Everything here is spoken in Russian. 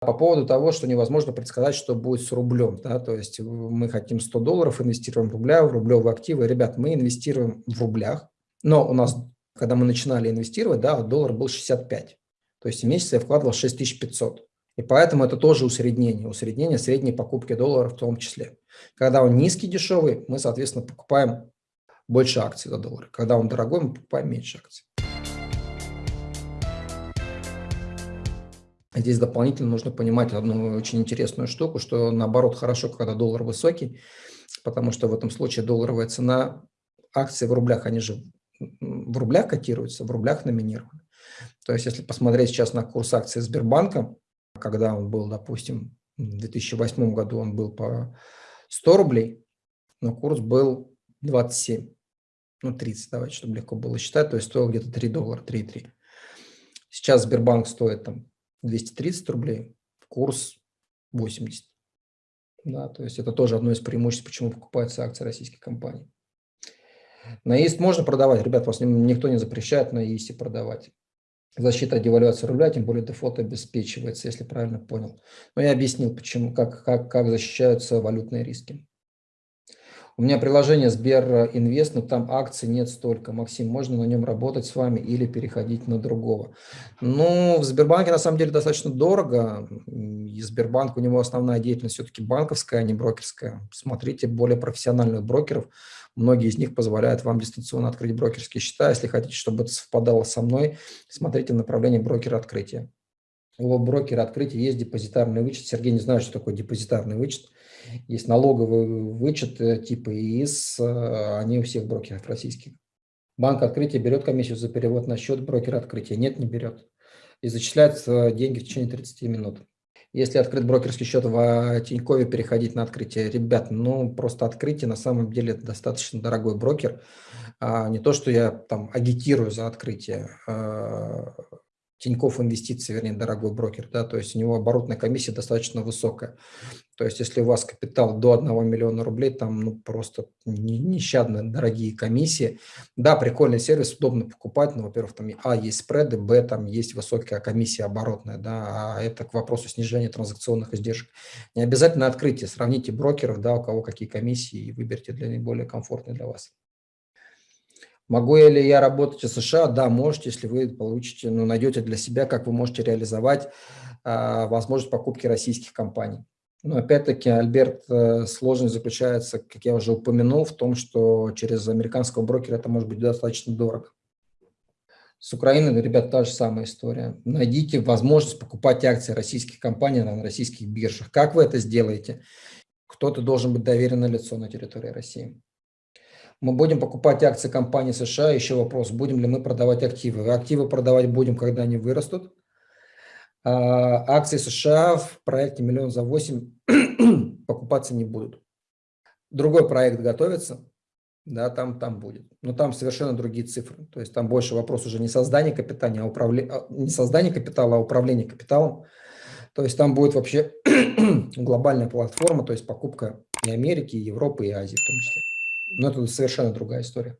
По поводу того, что невозможно предсказать, что будет с рублем. Да? То есть мы хотим 100 долларов, инвестируем в рубля, в рублевые активы. Ребят, мы инвестируем в рублях, но у нас, когда мы начинали инвестировать, да, доллар был 65. То есть в месяц я вкладывал 6500. И поэтому это тоже усреднение, усреднение средней покупки доллара в том числе. Когда он низкий, дешевый, мы, соответственно, покупаем больше акций за доллар. Когда он дорогой, мы покупаем меньше акций. Здесь дополнительно нужно понимать одну очень интересную штуку, что наоборот хорошо, когда доллар высокий, потому что в этом случае долларовая цена акций в рублях, они же в рублях котируются, в рублях номинированы. То есть если посмотреть сейчас на курс акций Сбербанка, когда он был, допустим, в 2008 году он был по 100 рублей, но курс был 27, ну 30, давайте, чтобы легко было считать, то есть стоил где-то 3 доллара, 3,3. Сейчас Сбербанк стоит там 230 рублей, курс 80. Да, то есть это тоже одно из преимуществ, почему покупаются акции российских компаний. На ИСТ можно продавать, ребят, вас никто не запрещает на ИСТе продавать. Защита от девальвации рубля, тем более дефолт обеспечивается, если правильно понял. Но я объяснил, почему, как, как, как защищаются валютные риски. У меня приложение Сбер Инвест, но там акций нет столько. Максим, можно на нем работать с вами или переходить на другого? Ну, в Сбербанке на самом деле достаточно дорого. И Сбербанк, у него основная деятельность все-таки банковская, а не брокерская. Смотрите более профессиональных брокеров. Многие из них позволяют вам дистанционно открыть брокерские счета. Если хотите, чтобы это совпадало со мной, смотрите в направлении брокера открытия. У брокера открытия есть депозитарный вычет. Сергей не знает, что такое депозитарный вычет. Есть налоговый вычет э, типа ИИС, э, они у всех брокеров российских. Банк открытия берет комиссию за перевод на счет брокера открытия? Нет, не берет. И зачисляет деньги в течение 30 минут. Если открыть брокерский счет в Тинькове, переходить на открытие. Ребят, ну просто открытие на самом деле это достаточно дорогой брокер. А, не то, что я там агитирую за открытие. Тинькофф Инвестиции, вернее, дорогой брокер, да, то есть у него оборотная комиссия достаточно высокая. То есть если у вас капитал до 1 миллиона рублей, там ну, просто нещадно дорогие комиссии. Да, прикольный сервис, удобно покупать, но, во-первых, там а, есть спреды, б, там есть высокая комиссия оборотная, да, а это к вопросу снижения транзакционных издержек. Не обязательно открытие, сравните брокеров, да, у кого какие комиссии и выберите для наиболее комфортный для вас. Могу ли я работать в США? Да, можете, если вы получите, ну, найдете для себя, как вы можете реализовать а, возможность покупки российских компаний. Но опять-таки, Альберт, э, сложность заключается, как я уже упомянул, в том, что через американского брокера это может быть достаточно дорого. С Украиной, ребят, та же самая история. Найдите возможность покупать акции российских компаний на российских биржах. Как вы это сделаете? Кто-то должен быть доверенное лицо на территории России. Мы будем покупать акции компании США. Еще вопрос, будем ли мы продавать активы. Активы продавать будем, когда они вырастут. А акции США в проекте «Миллион за 8» покупаться не будут. Другой проект готовится, да, там, там будет. Но там совершенно другие цифры. То есть там больше вопрос уже не создания капитала, а управления, а, не создания капитала, а управления капиталом. То есть там будет вообще глобальная платформа, то есть покупка и Америки, и Европы, и Азии в том числе. Но это совершенно другая история.